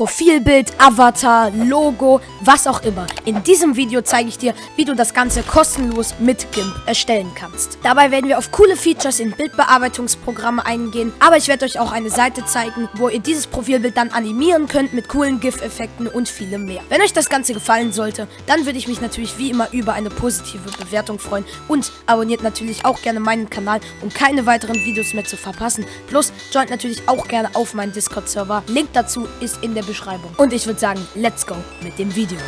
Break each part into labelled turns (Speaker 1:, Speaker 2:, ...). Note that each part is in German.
Speaker 1: Profilbild, Avatar, Logo, was auch immer. In diesem Video zeige ich dir, wie du das Ganze kostenlos mit GIMP erstellen kannst. Dabei werden wir auf coole Features in Bildbearbeitungsprogramme eingehen, aber ich werde euch auch eine Seite zeigen, wo ihr dieses Profilbild dann animieren könnt mit coolen GIF-Effekten und vielem mehr. Wenn euch das Ganze gefallen sollte, dann würde ich mich natürlich wie immer über eine positive Bewertung freuen und abonniert natürlich auch gerne meinen Kanal, um keine weiteren Videos mehr zu verpassen. Plus joint natürlich auch gerne auf meinen Discord-Server. Link dazu ist in der Beschreibung. Und ich würde sagen, let's go mit dem Video.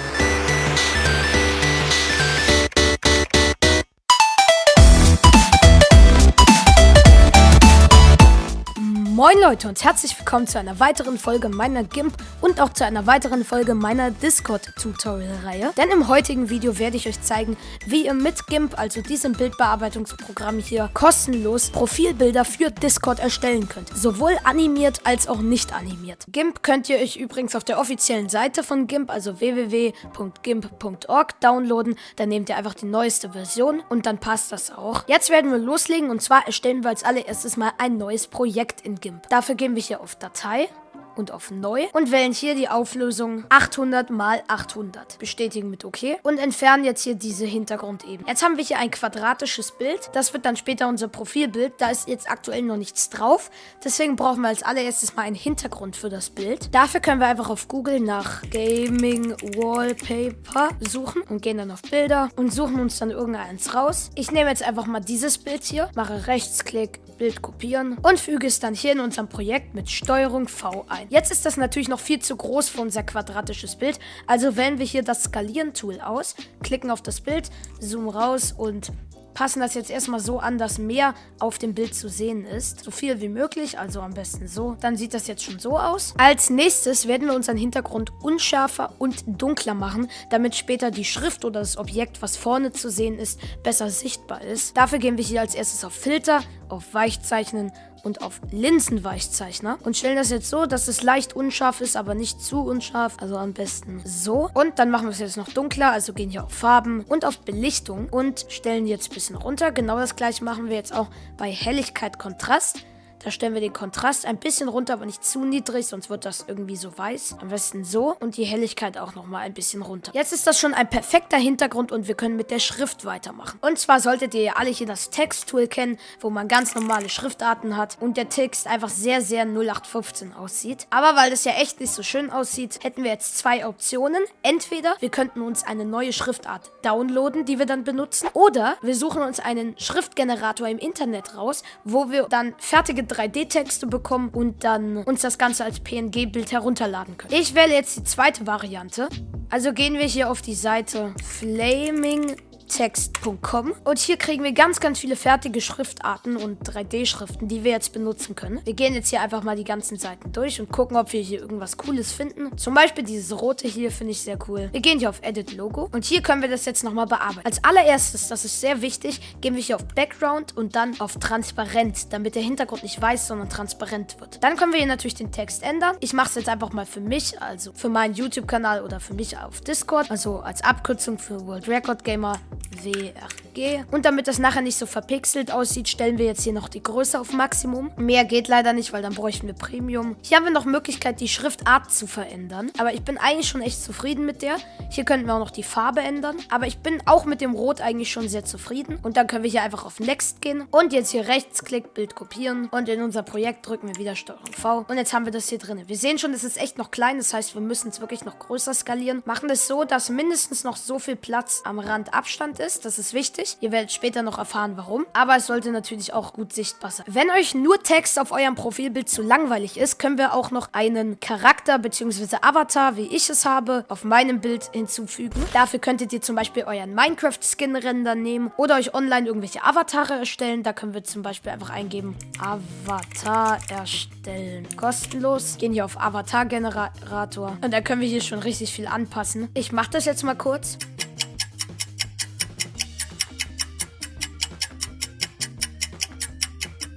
Speaker 1: Moin Leute und herzlich willkommen zu einer weiteren Folge meiner GIMP und auch zu einer weiteren Folge meiner Discord-Tutorial-Reihe. Denn im heutigen Video werde ich euch zeigen, wie ihr mit GIMP, also diesem Bildbearbeitungsprogramm hier, kostenlos Profilbilder für Discord erstellen könnt. Sowohl animiert als auch nicht animiert. GIMP könnt ihr euch übrigens auf der offiziellen Seite von GIMP, also www.gimp.org, downloaden. Dann nehmt ihr einfach die neueste Version und dann passt das auch. Jetzt werden wir loslegen und zwar erstellen wir als allererstes mal ein neues Projekt in GIMP. Dafür gehen wir hier auf Datei und auf Neu und wählen hier die Auflösung 800 mal 800. Bestätigen mit OK und entfernen jetzt hier diese Hintergrundebene. Jetzt haben wir hier ein quadratisches Bild. Das wird dann später unser Profilbild. Da ist jetzt aktuell noch nichts drauf. Deswegen brauchen wir als allererstes mal einen Hintergrund für das Bild. Dafür können wir einfach auf Google nach Gaming Wallpaper suchen und gehen dann auf Bilder und suchen uns dann irgendeins raus. Ich nehme jetzt einfach mal dieses Bild hier, mache Rechtsklick, Bild kopieren und füge es dann hier in unserem Projekt mit Steuerung V ein. Jetzt ist das natürlich noch viel zu groß für unser quadratisches Bild, also wählen wir hier das Skalieren-Tool aus, klicken auf das Bild, zoomen raus und passen das jetzt erstmal so an, dass mehr auf dem Bild zu sehen ist. So viel wie möglich, also am besten so. Dann sieht das jetzt schon so aus. Als nächstes werden wir unseren Hintergrund unschärfer und dunkler machen, damit später die Schrift oder das Objekt, was vorne zu sehen ist, besser sichtbar ist. Dafür gehen wir hier als erstes auf Filter, auf Weichzeichnen und auf Linsenweichzeichner und stellen das jetzt so, dass es leicht unscharf ist, aber nicht zu unscharf. Also am besten so. Und dann machen wir es jetzt noch dunkler, also gehen hier auf Farben und auf Belichtung und stellen jetzt ein bisschen runter. Genau das gleiche machen wir jetzt auch bei Helligkeit, Kontrast. Da stellen wir den Kontrast ein bisschen runter, aber nicht zu niedrig, sonst wird das irgendwie so weiß. Am besten so und die Helligkeit auch nochmal ein bisschen runter. Jetzt ist das schon ein perfekter Hintergrund und wir können mit der Schrift weitermachen. Und zwar solltet ihr ja alle hier das Text-Tool kennen, wo man ganz normale Schriftarten hat und der Text einfach sehr, sehr 0815 aussieht. Aber weil das ja echt nicht so schön aussieht, hätten wir jetzt zwei Optionen. Entweder wir könnten uns eine neue Schriftart downloaden, die wir dann benutzen, oder wir suchen uns einen Schriftgenerator im Internet raus, wo wir dann fertige 3D-Texte bekommen und dann uns das Ganze als PNG-Bild herunterladen können. Ich wähle jetzt die zweite Variante. Also gehen wir hier auf die Seite Flaming text.com und hier kriegen wir ganz, ganz viele fertige Schriftarten und 3D-Schriften, die wir jetzt benutzen können. Wir gehen jetzt hier einfach mal die ganzen Seiten durch und gucken, ob wir hier irgendwas Cooles finden. Zum Beispiel dieses rote hier finde ich sehr cool. Wir gehen hier auf Edit Logo und hier können wir das jetzt nochmal bearbeiten. Als allererstes, das ist sehr wichtig, gehen wir hier auf Background und dann auf Transparent, damit der Hintergrund nicht weiß, sondern transparent wird. Dann können wir hier natürlich den Text ändern. Ich mache es jetzt einfach mal für mich, also für meinen YouTube-Kanal oder für mich auf Discord, also als Abkürzung für World Record Gamer VR. WRG. Und damit das nachher nicht so verpixelt aussieht, stellen wir jetzt hier noch die Größe auf Maximum. Mehr geht leider nicht, weil dann bräuchten wir Premium. Hier haben wir noch Möglichkeit, die Schriftart zu verändern. Aber ich bin eigentlich schon echt zufrieden mit der. Hier könnten wir auch noch die Farbe ändern. Aber ich bin auch mit dem Rot eigentlich schon sehr zufrieden. Und dann können wir hier einfach auf Next gehen. Und jetzt hier Rechtsklick, Bild kopieren. Und in unser Projekt drücken wir wieder Steuerung V. Und jetzt haben wir das hier drin. Wir sehen schon, es ist echt noch klein. Das heißt, wir müssen es wirklich noch größer skalieren. Machen es so, dass mindestens noch so viel Platz am Rand Abstand ist. Das ist wichtig. Ihr werdet später noch erfahren, warum. Aber es sollte natürlich auch gut sichtbar sein. Wenn euch nur Text auf eurem Profilbild zu langweilig ist, können wir auch noch einen Charakter bzw. Avatar, wie ich es habe, auf meinem Bild hinzufügen. Dafür könntet ihr zum Beispiel euren Minecraft-Skin-Render nehmen oder euch online irgendwelche Avatare erstellen. Da können wir zum Beispiel einfach eingeben, Avatar erstellen. Kostenlos. Gehen hier auf Avatar-Generator. Und da können wir hier schon richtig viel anpassen. Ich mache das jetzt mal kurz.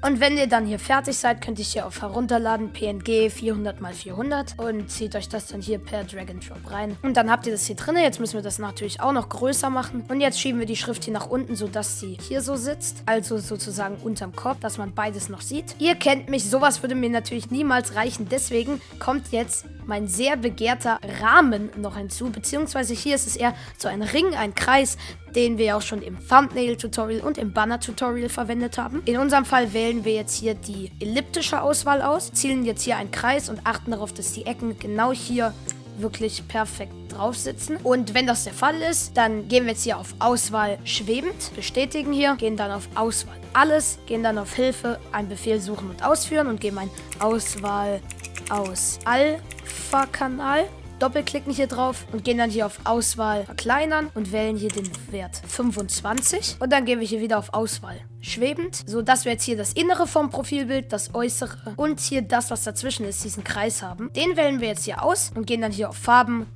Speaker 1: Und wenn ihr dann hier fertig seid, könnt ihr hier auf Herunterladen PNG 400 x 400 und zieht euch das dann hier per Drag and Drop rein. Und dann habt ihr das hier drin. Jetzt müssen wir das natürlich auch noch größer machen. Und jetzt schieben wir die Schrift hier nach unten, sodass sie hier so sitzt. Also sozusagen unterm Kopf, dass man beides noch sieht. Ihr kennt mich, sowas würde mir natürlich niemals reichen. Deswegen kommt jetzt mein sehr begehrter Rahmen noch hinzu, beziehungsweise hier ist es eher so ein Ring, ein Kreis, den wir auch schon im Thumbnail-Tutorial und im Banner-Tutorial verwendet haben. In unserem Fall wählen wir jetzt hier die elliptische Auswahl aus, zielen jetzt hier einen Kreis und achten darauf, dass die Ecken genau hier wirklich perfekt drauf sitzen. Und wenn das der Fall ist, dann gehen wir jetzt hier auf Auswahl schwebend, bestätigen hier, gehen dann auf Auswahl alles, gehen dann auf Hilfe, einen Befehl suchen und ausführen und geben ein Auswahl aus Alpha-Kanal doppelklicken hier drauf und gehen dann hier auf Auswahl verkleinern und wählen hier den Wert 25. Und dann gehen wir hier wieder auf Auswahl schwebend, so dass wir jetzt hier das Innere vom Profilbild, das Äußere und hier das, was dazwischen ist, diesen Kreis haben. Den wählen wir jetzt hier aus und gehen dann hier auf Farben,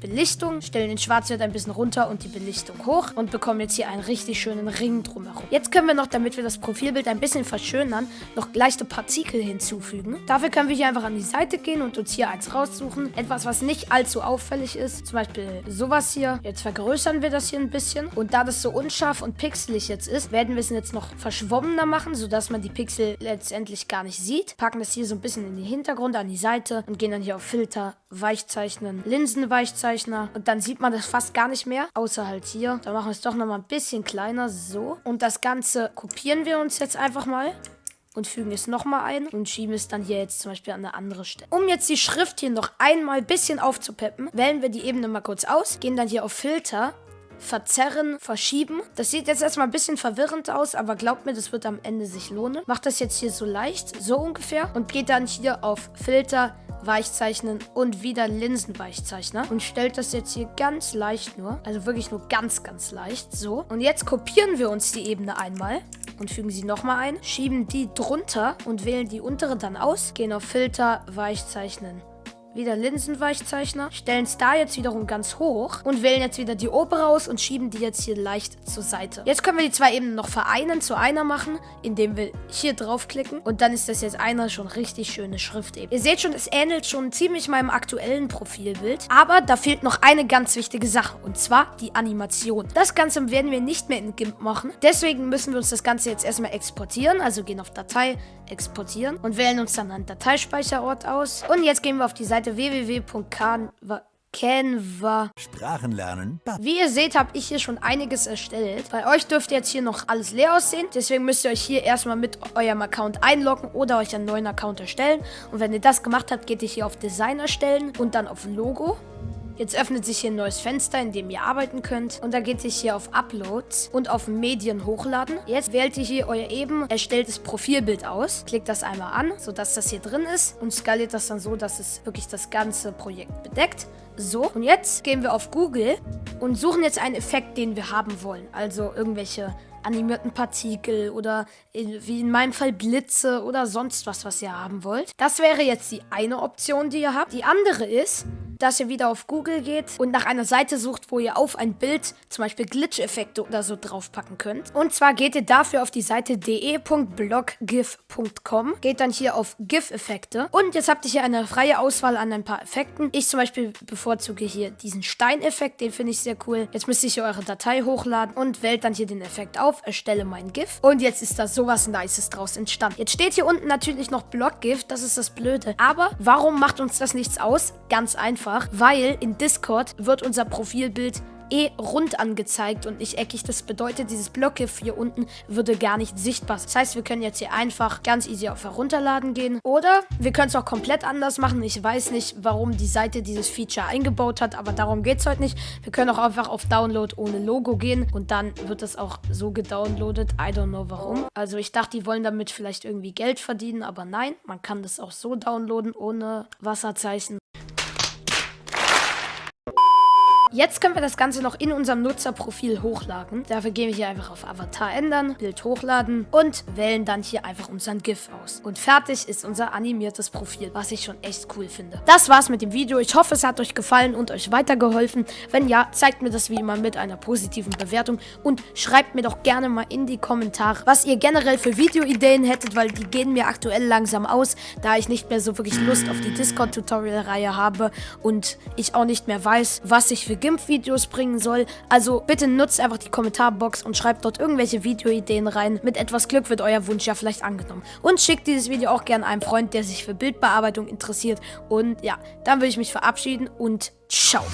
Speaker 1: Belichtung, stellen den Schwarzwert ein bisschen runter und die Belichtung hoch und bekommen jetzt hier einen richtig schönen Ring drumherum. Jetzt können wir noch, damit wir das Profilbild ein bisschen verschönern, noch leichte Partikel hinzufügen. Dafür können wir hier einfach an die Seite gehen und uns hier eins raussuchen. Etwas, was nicht allzu auffällig ist. Zum Beispiel sowas hier. Jetzt vergrößern wir das hier ein bisschen. Und da das so unscharf und pixelig jetzt ist, werden wir es jetzt noch verschwommener machen, sodass man die Pixel letztendlich gar nicht sieht. Packen das hier so ein bisschen in den Hintergrund, an die Seite und gehen dann hier auf Filter, Weichzeichnen, Linsenweichzeichnen Aufzeichner. Und dann sieht man das fast gar nicht mehr, außer halt hier. Da machen wir es doch nochmal ein bisschen kleiner, so. Und das Ganze kopieren wir uns jetzt einfach mal und fügen es nochmal ein und schieben es dann hier jetzt zum Beispiel an eine andere Stelle. Um jetzt die Schrift hier noch einmal ein bisschen aufzupeppen, wählen wir die Ebene mal kurz aus, gehen dann hier auf Filter, verzerren, verschieben. Das sieht jetzt erstmal ein bisschen verwirrend aus, aber glaubt mir, das wird am Ende sich lohnen. Macht das jetzt hier so leicht, so ungefähr und geht dann hier auf Filter, Weichzeichnen und wieder Linsenweichzeichner und stellt das jetzt hier ganz leicht nur, also wirklich nur ganz, ganz leicht, so. Und jetzt kopieren wir uns die Ebene einmal und fügen sie nochmal ein, schieben die drunter und wählen die untere dann aus, gehen auf Filter, Weichzeichnen, wieder Linsenweichzeichner, stellen es da jetzt wiederum ganz hoch und wählen jetzt wieder die obere aus und schieben die jetzt hier leicht zur Seite. Jetzt können wir die zwei Ebenen noch vereinen, zu einer machen, indem wir hier draufklicken und dann ist das jetzt einer schon richtig schöne Schrift eben. Ihr seht schon, es ähnelt schon ziemlich meinem aktuellen Profilbild, aber da fehlt noch eine ganz wichtige Sache und zwar die Animation. Das Ganze werden wir nicht mehr in GIMP machen, deswegen müssen wir uns das Ganze jetzt erstmal exportieren, also gehen auf Datei, exportieren und wählen uns dann einen Dateispeicherort aus und jetzt gehen wir auf die Seite Seite www.canva.
Speaker 2: Sprachen lernen.
Speaker 1: Wie ihr seht, habe ich hier schon einiges erstellt. Bei euch dürfte jetzt hier noch alles leer aussehen. Deswegen müsst ihr euch hier erstmal mit eurem Account einloggen oder euch einen neuen Account erstellen. Und wenn ihr das gemacht habt, geht ihr hier auf Design erstellen und dann auf Logo. Jetzt öffnet sich hier ein neues Fenster, in dem ihr arbeiten könnt. Und da geht ihr hier auf Uploads und auf Medien hochladen. Jetzt wählt ihr hier euer eben erstelltes Profilbild aus. Klickt das einmal an, sodass das hier drin ist. Und skaliert das dann so, dass es wirklich das ganze Projekt bedeckt. So, und jetzt gehen wir auf Google und suchen jetzt einen Effekt, den wir haben wollen. Also irgendwelche animierten Partikel oder in, wie in meinem Fall Blitze oder sonst was, was ihr haben wollt. Das wäre jetzt die eine Option, die ihr habt. Die andere ist, dass ihr wieder auf Google geht und nach einer Seite sucht, wo ihr auf ein Bild zum Beispiel Glitch-Effekte oder so draufpacken könnt. Und zwar geht ihr dafür auf die Seite de.bloggif.com, geht dann hier auf GIF-Effekte und jetzt habt ihr hier eine freie Auswahl an ein paar Effekten. Ich zum Beispiel bevorzuge hier diesen Steineffekt, den finde ich sehr cool. Jetzt müsst ihr hier eure Datei hochladen und wählt dann hier den Effekt auf, erstelle mein GIF und jetzt ist da sowas Nices draus entstanden. Jetzt steht hier unten natürlich noch Bloggif, das ist das Blöde. Aber warum macht uns das nichts aus? Ganz einfach, weil in Discord wird unser Profilbild eh rund angezeigt und nicht eckig. Das bedeutet, dieses Blockgif hier unten würde gar nicht sichtbar. Das heißt, wir können jetzt hier einfach ganz easy auf Herunterladen gehen. Oder wir können es auch komplett anders machen. Ich weiß nicht, warum die Seite dieses Feature eingebaut hat, aber darum geht es heute nicht. Wir können auch einfach auf Download ohne Logo gehen und dann wird es auch so gedownloadet. I don't know warum. Also ich dachte, die wollen damit vielleicht irgendwie Geld verdienen, aber nein, man kann das auch so downloaden ohne Wasserzeichen. Jetzt können wir das Ganze noch in unserem Nutzerprofil hochladen. Dafür gehen wir hier einfach auf Avatar ändern, Bild hochladen und wählen dann hier einfach unseren GIF aus. Und fertig ist unser animiertes Profil, was ich schon echt cool finde. Das war's mit dem Video. Ich hoffe, es hat euch gefallen und euch weitergeholfen. Wenn ja, zeigt mir das wie immer mit einer positiven Bewertung und schreibt mir doch gerne mal in die Kommentare, was ihr generell für Videoideen hättet, weil die gehen mir aktuell langsam aus, da ich nicht mehr so wirklich Lust auf die Discord-Tutorial-Reihe habe und ich auch nicht mehr weiß, was ich für GIMP-Videos bringen soll. Also bitte nutzt einfach die Kommentarbox und schreibt dort irgendwelche Videoideen rein. Mit etwas Glück wird euer Wunsch ja vielleicht angenommen. Und schickt dieses Video auch gerne einem Freund, der sich für Bildbearbeitung interessiert. Und ja, dann würde ich mich verabschieden und ciao.